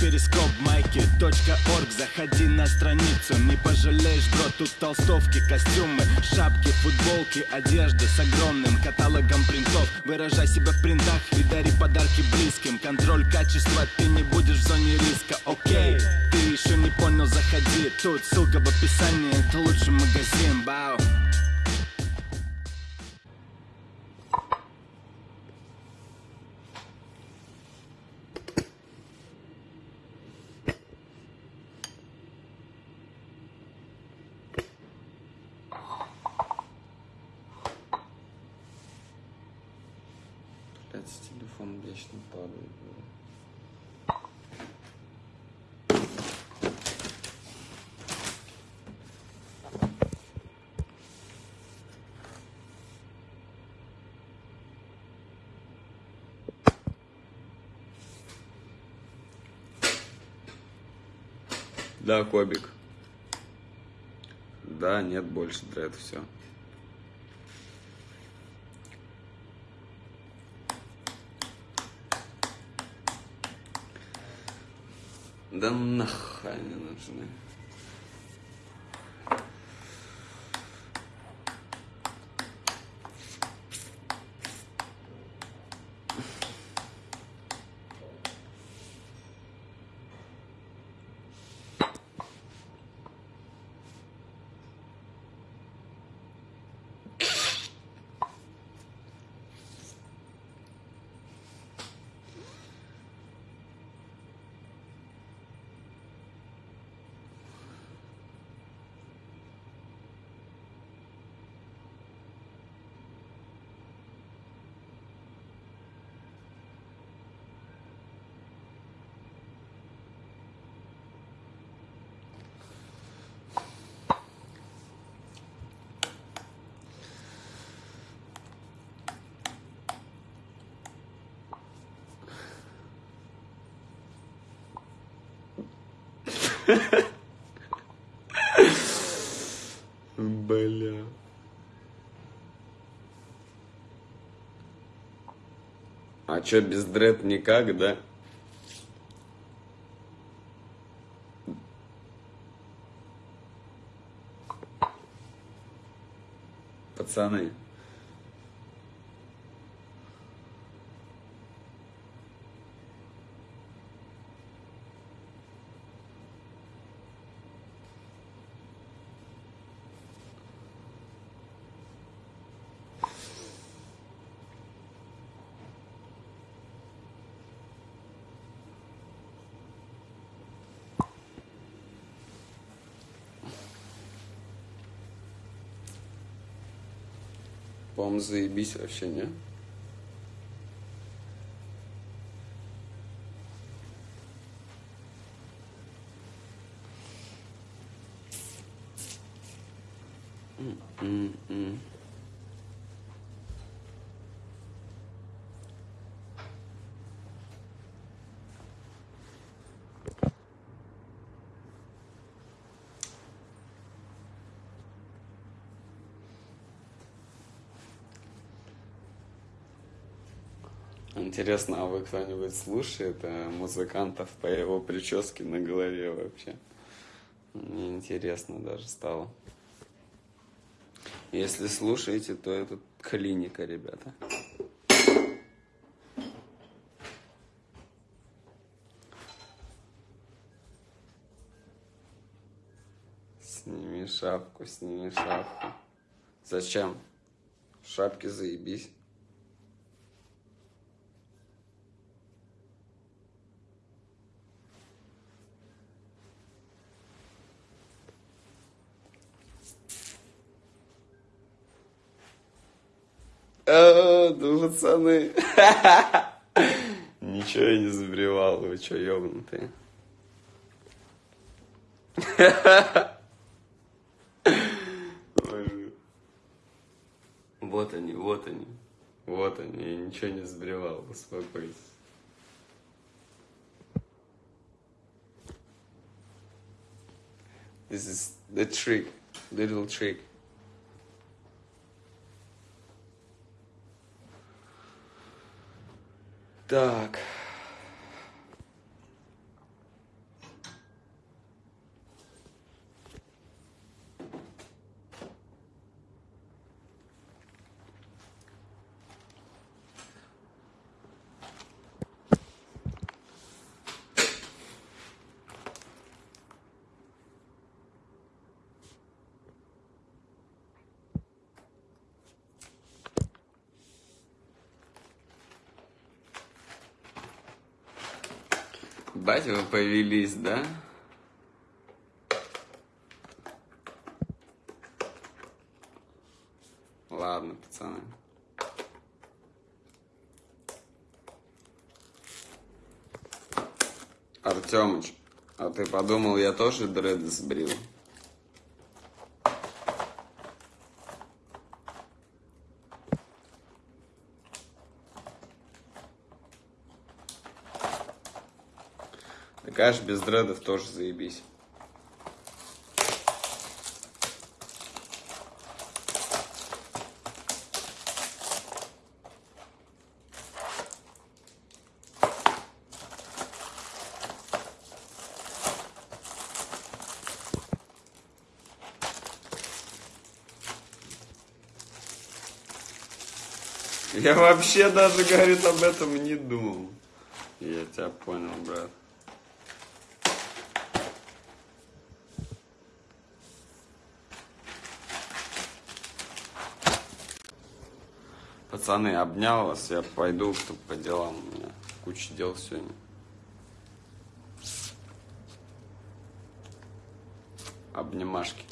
перископ майки .орг. Заходи на страницу, не пожалеешь, бро Тут толстовки, костюмы, шапки, футболки Одежда с огромным каталогом принтов. Выражай себя в принтах и дари подарки близким. Контроль качества, ты не будешь в зоне риска, окей Ты еще не понял, заходи. Тут ссылка в описании, это лучший магазин, бау Блядь, телефон вечно падает. Да, Кобик. Да, нет больше дред, все. Да нахуй не нужны. Бля. А чё, без дред никак, да? Пацаны. По-моему, заебись вообще, не? М-м-м. Интересно, а вы кто-нибудь слушает э, музыкантов по его прическе на голове вообще? Мне интересно даже стало. Если слушаете, то это клиника, ребята. Сними шапку, сними шапку. Зачем? В шапке заебись. Пацаны. Ничего я не забревал, вы что, ёбнутые? Вот они, вот они. Вот они, я ничего не сбривал, успокойтесь. This is the trick, little trick. Так. Бать, вы повелись, да? Ладно, пацаны. Артемыч, а ты подумал, я тоже дреды сбрил? Так аж без дредов тоже заебись. Я вообще даже, говорит, об этом не думал. Я тебя понял, брат. Пацаны, обнял вас, я пойду по делам. У меня куча дел сегодня. Обнимашки.